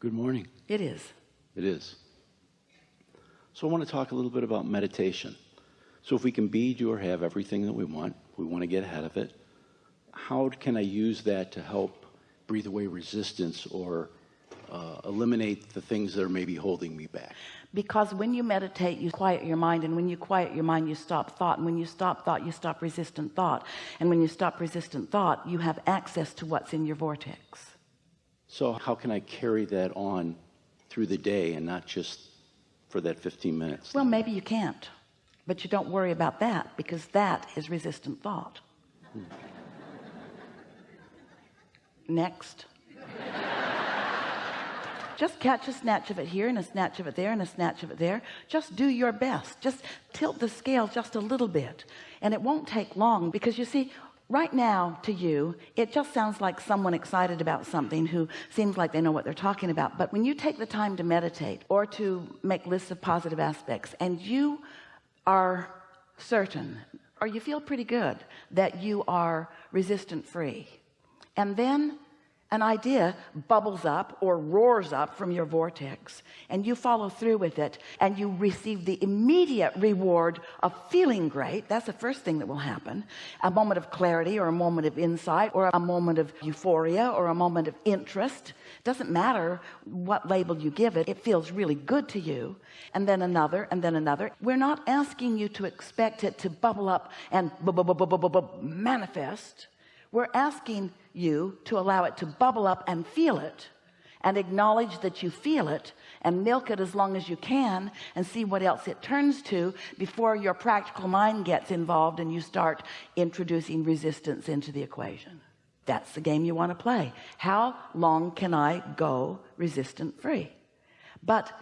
Good morning. It is. It is. So I want to talk a little bit about meditation. So if we can be, do, or have everything that we want, we want to get ahead of it. How can I use that to help breathe away resistance or uh, eliminate the things that are maybe holding me back? Because when you meditate, you quiet your mind. And when you quiet your mind, you stop thought. And when you stop thought, you stop resistant thought. And when you stop resistant thought, you have access to what's in your vortex. So how can I carry that on through the day and not just for that 15 minutes? Well, maybe you can't, but you don't worry about that because that is resistant thought. Hmm. Next. just catch a snatch of it here and a snatch of it there and a snatch of it there. Just do your best. Just tilt the scale just a little bit. And it won't take long because you see, right now to you it just sounds like someone excited about something who seems like they know what they're talking about. But when you take the time to meditate or to make lists of positive aspects and you are certain or you feel pretty good that you are resistant free and then an idea bubbles up or roars up from your vortex and you follow through with it and you receive the immediate reward of feeling great. That's the first thing that will happen. A moment of clarity or a moment of insight or a moment of euphoria or a moment of interest. Doesn't matter what label you give it it feels really good to you. And then another and then another. We're not asking you to expect it to bubble up and manifest we're asking you to allow it to bubble up and feel it and acknowledge that you feel it and milk it as long as you can and see what else it turns to before your practical mind gets involved and you start introducing resistance into the equation. That's the game you want to play. How long can I go resistant free but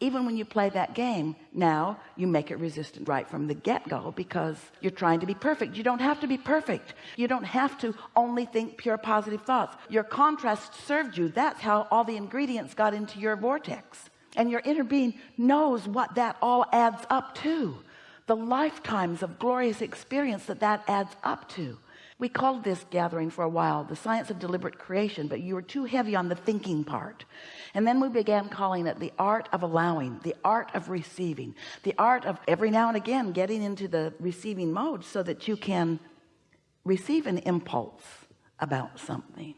even when you play that game now you make it resistant right from the get-go because you're trying to be perfect. You don't have to be perfect. You don't have to only think pure positive thoughts. Your contrast served you. That's how all the ingredients got into your vortex. And your inner being knows what that all adds up to. The lifetimes of glorious experience that that adds up to we called this gathering for a while the science of deliberate creation but you were too heavy on the thinking part. And then we began calling it the art of allowing the art of receiving the art of every now and again getting into the receiving mode so that you can receive an impulse about something.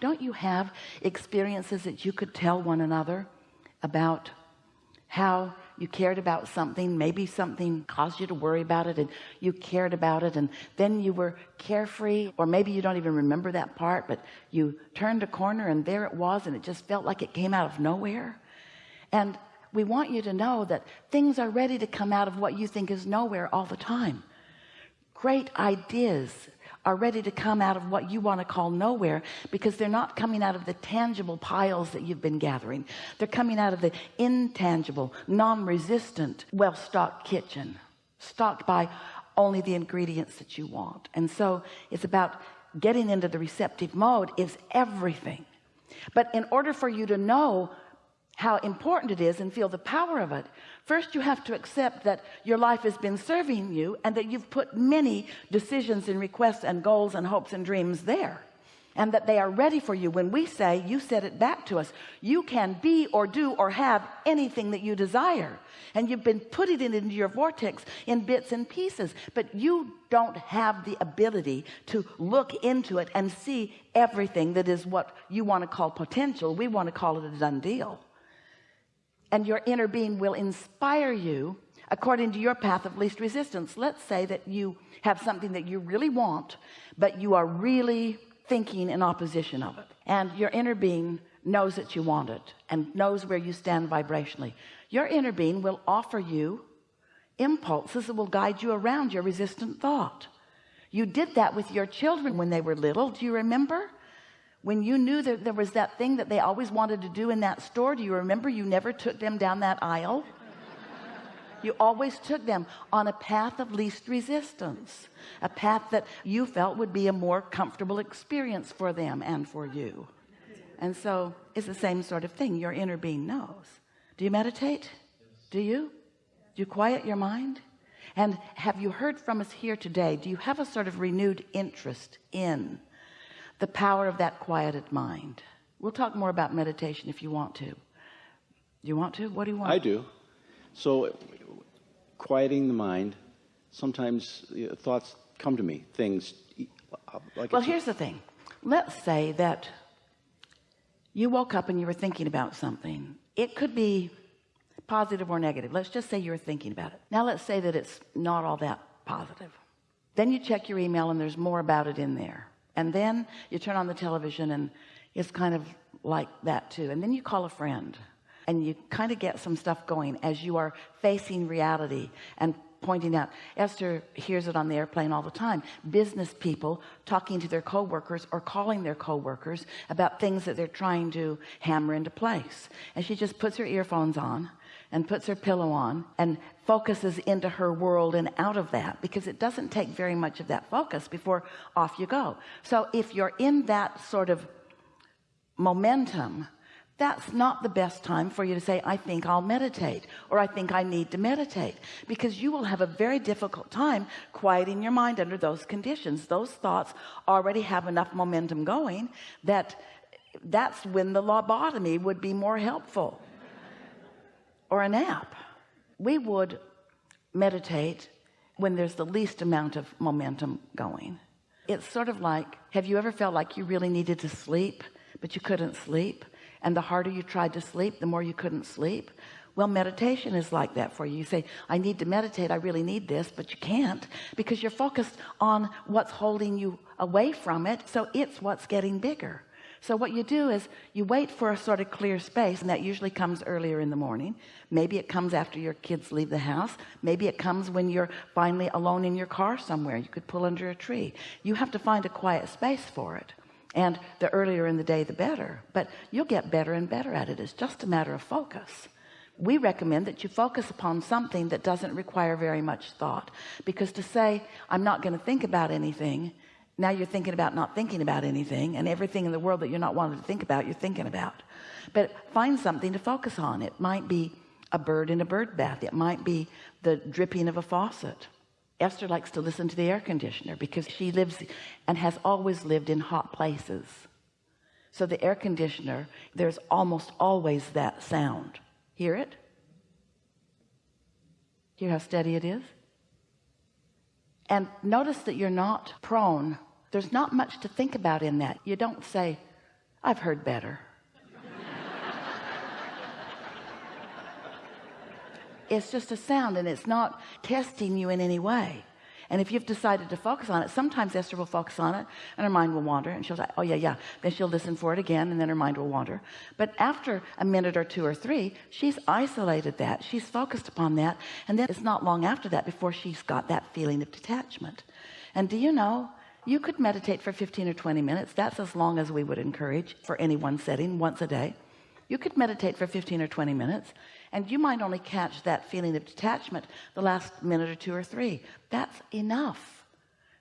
Don't you have experiences that you could tell one another about how you cared about something maybe something caused you to worry about it and you cared about it and then you were carefree or maybe you don't even remember that part but you turned a corner and there it was and it just felt like it came out of nowhere. And we want you to know that things are ready to come out of what you think is nowhere all the time. Great ideas are ready to come out of what you want to call nowhere because they're not coming out of the tangible piles that you've been gathering. They're coming out of the intangible non-resistant well-stocked kitchen stocked by only the ingredients that you want. And so it's about getting into the receptive mode is everything. But in order for you to know how important it is and feel the power of it. First you have to accept that your life has been serving you and that you've put many decisions and requests and goals and hopes and dreams there and that they are ready for you. When we say you said it back to us you can be or do or have anything that you desire. And you've been putting it into your vortex in bits and pieces but you don't have the ability to look into it and see everything that is what you want to call potential. We want to call it a done deal and your inner being will inspire you according to your path of least resistance. Let's say that you have something that you really want but you are really thinking in opposition of it. And your inner being knows that you want it and knows where you stand vibrationally. Your inner being will offer you impulses that will guide you around your resistant thought. You did that with your children when they were little. Do you remember when you knew that there was that thing that they always wanted to do in that store do you remember you never took them down that aisle? You always took them on a path of least resistance a path that you felt would be a more comfortable experience for them and for you. And so it's the same sort of thing. Your inner being knows. Do you meditate? Do you? Do you quiet your mind? And have you heard from us here today? Do you have a sort of renewed interest in the power of that quieted mind. We'll talk more about meditation if you want to. You want to? What do you want? I do. So, quieting the mind, sometimes you know, thoughts come to me, things like well here's the thing. Let's say that you woke up and you were thinking about something. It could be positive or negative. Let's just say you were thinking about it. Now let's say that it's not all that positive. Then you check your email and there's more about it in there and then you turn on the television and it's kind of like that too. And then you call a friend and you kind of get some stuff going as you are facing reality and pointing out Esther hears it on the airplane all the time. Business people talking to their co-workers or calling their co-workers about things that they're trying to hammer into place. And she just puts her earphones on and puts her pillow on and focuses into her world and out of that because it doesn't take very much of that focus before off you go. So if you're in that sort of momentum that's not the best time for you to say I think I'll meditate or I think I need to meditate because you will have a very difficult time quieting your mind under those conditions. Those thoughts already have enough momentum going that that's when the lobotomy would be more helpful or a nap we would meditate when there's the least amount of momentum going. It's sort of like have you ever felt like you really needed to sleep but you couldn't sleep? And the harder you tried to sleep the more you couldn't sleep? Well meditation is like that for you. You say I need to meditate. I really need this but you can't because you're focused on what's holding you away from it so it's what's getting bigger so what you do is you wait for a sort of clear space and that usually comes earlier in the morning. Maybe it comes after your kids leave the house. Maybe it comes when you're finally alone in your car somewhere. You could pull under a tree. You have to find a quiet space for it. And the earlier in the day the better. But you'll get better and better at it. It's just a matter of focus. We recommend that you focus upon something that doesn't require very much thought. Because to say I'm not going to think about anything now you're thinking about not thinking about anything and everything in the world that you're not wanting to think about you're thinking about. But find something to focus on. It might be a bird in a bird bath. It might be the dripping of a faucet. Esther likes to listen to the air conditioner because she lives and has always lived in hot places. So the air conditioner there's almost always that sound. Hear it? Hear how steady it is? And notice that you're not prone there's not much to think about in that. You don't say I've heard better. It's just a sound and it's not testing you in any way. And if you've decided to focus on it sometimes Esther will focus on it and her mind will wander and she'll say oh yeah yeah. Then she'll listen for it again and then her mind will wander. But after a minute or two or three she's isolated that. She's focused upon that and then it's not long after that before she's got that feeling of detachment. And do you know you could meditate for 15 or 20 minutes. That's as long as we would encourage for any one setting once a day. You could meditate for 15 or 20 minutes and you might only catch that feeling of detachment the last minute or two or three. That's enough.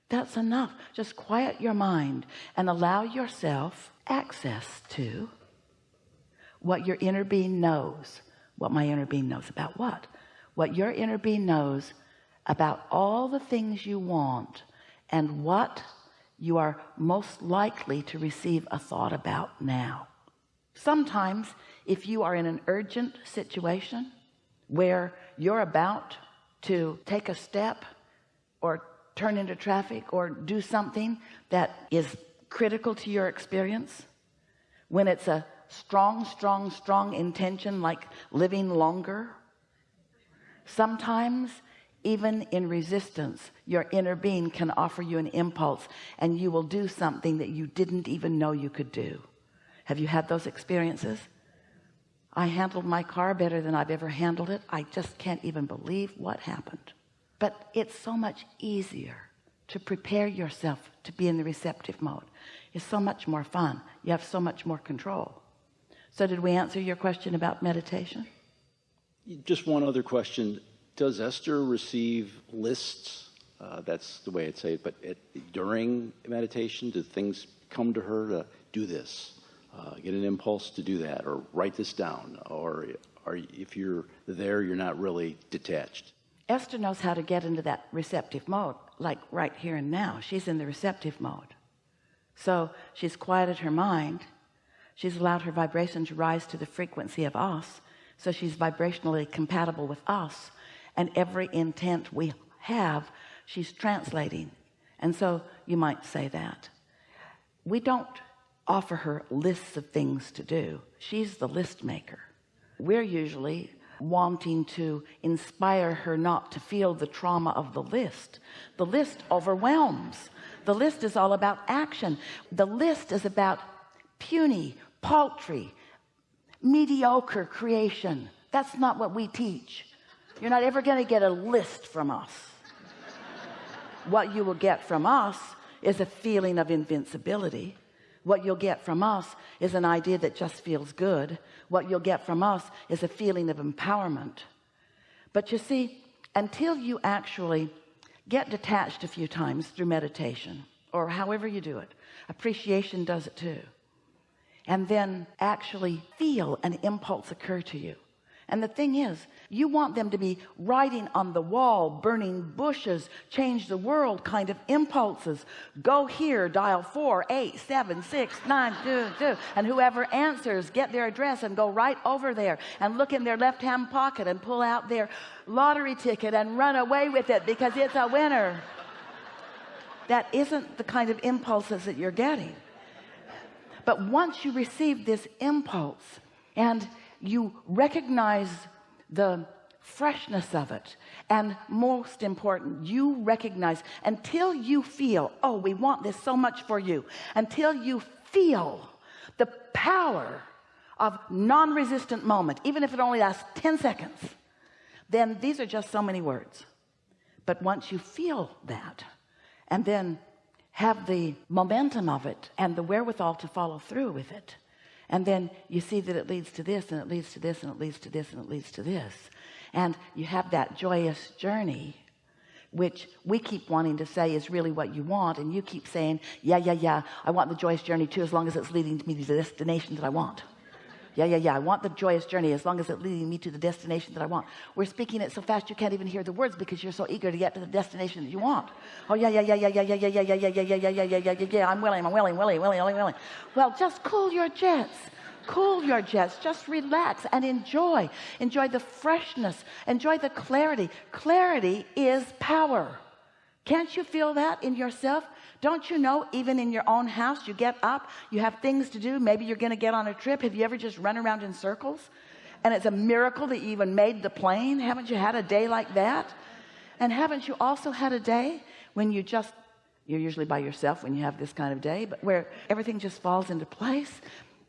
That's enough. Just quiet your mind and allow yourself access to what your inner being knows. What my inner being knows about what? What your inner being knows about all the things you want and what you are most likely to receive a thought about now. Sometimes if you are in an urgent situation where you're about to take a step or turn into traffic or do something that is critical to your experience when it's a strong strong strong intention like living longer sometimes even in resistance your inner being can offer you an impulse and you will do something that you didn't even know you could do. Have you had those experiences? I handled my car better than I've ever handled it. I just can't even believe what happened. But it's so much easier to prepare yourself to be in the receptive mode. It's so much more fun. You have so much more control. So did we answer your question about meditation? Just one other question. Does Esther receive lists? Uh, that's the way I'd say it. But it, during meditation, do things come to her to do this? Uh, get an impulse to do that or write this down? Or, or if you're there, you're not really detached? Esther knows how to get into that receptive mode like right here and now she's in the receptive mode so she's quieted her mind she's allowed her vibration to rise to the frequency of us so she's vibrationally compatible with us and every intent we have she's translating. And so you might say that. We don't offer her lists of things to do. She's the list maker. We're usually wanting to inspire her not to feel the trauma of the list. The list overwhelms. The list is all about action. The list is about puny paltry mediocre creation. That's not what we teach you're not ever going to get a list from us. What you will get from us is a feeling of invincibility. What you'll get from us is an idea that just feels good. What you'll get from us is a feeling of empowerment. But you see until you actually get detached a few times through meditation or however you do it appreciation does it too and then actually feel an impulse occur to you and the thing is you want them to be writing on the wall burning bushes change the world kind of impulses. Go here dial four eight seven six nine two two and whoever answers get their address and go right over there and look in their left hand pocket and pull out their lottery ticket and run away with it because it's a winner. That isn't the kind of impulses that you're getting. But once you receive this impulse and you recognize the freshness of it. And most important you recognize until you feel oh we want this so much for you until you feel the power of non-resistant moment even if it only lasts 10 seconds then these are just so many words. But once you feel that and then have the momentum of it and the wherewithal to follow through with it and then you see that it leads to this and it leads to this and it leads to this and it leads to this. And you have that joyous journey which we keep wanting to say is really what you want and you keep saying yeah yeah yeah I want the joyous journey too as long as it's leading to me to the destination that I want yeah yeah yeah I want the joyous journey as long as it's leading me to the destination that I want we're speaking it so fast you can't even hear the words because you're so eager to get to the destination that you want oh yeah yeah yeah yeah yeah yeah yeah yeah yeah yeah yeah yeah yeah yeah yeah yeah yeah I'm willing I'm willing willing willing willing willing well just cool your jets cool your jets just relax and enjoy enjoy the freshness enjoy the clarity clarity is power can't you feel that in yourself don't you know even in your own house you get up you have things to do. Maybe you're gonna get on a trip. Have you ever just run around in circles? And it's a miracle that you even made the plane. Haven't you had a day like that? And haven't you also had a day when you just you're usually by yourself when you have this kind of day but where everything just falls into place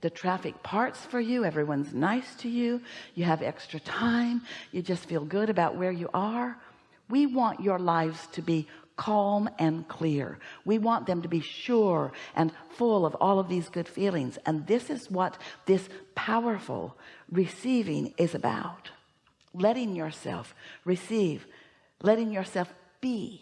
the traffic parts for you everyone's nice to you you have extra time you just feel good about where you are. We want your lives to be calm and clear. We want them to be sure and full of all of these good feelings. And this is what this powerful receiving is about. Letting yourself receive letting yourself be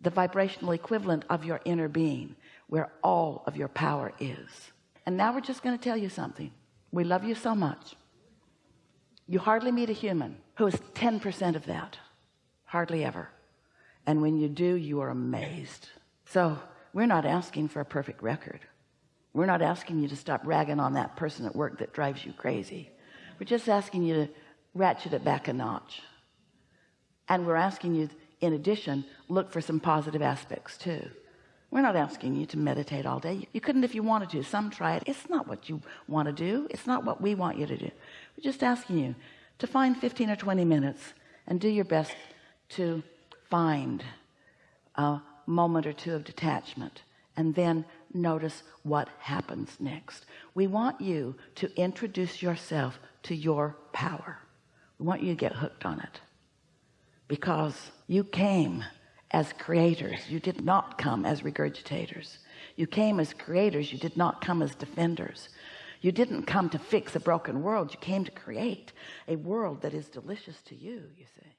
the vibrational equivalent of your inner being where all of your power is. And now we're just going to tell you something. We love you so much. You hardly meet a human who is 10% of that. Hardly ever and when you do you are amazed. So we're not asking for a perfect record. We're not asking you to stop ragging on that person at work that drives you crazy. We're just asking you to ratchet it back a notch. And we're asking you in addition look for some positive aspects too. We're not asking you to meditate all day. You couldn't if you wanted to. Some try it. It's not what you want to do. It's not what we want you to do. We're just asking you to find 15 or 20 minutes and do your best to find a moment or two of detachment and then notice what happens next. We want you to introduce yourself to your power. We want you to get hooked on it. Because you came as creators. You did not come as regurgitators. You came as creators. You did not come as defenders. You didn't come to fix a broken world. You came to create a world that is delicious to you you see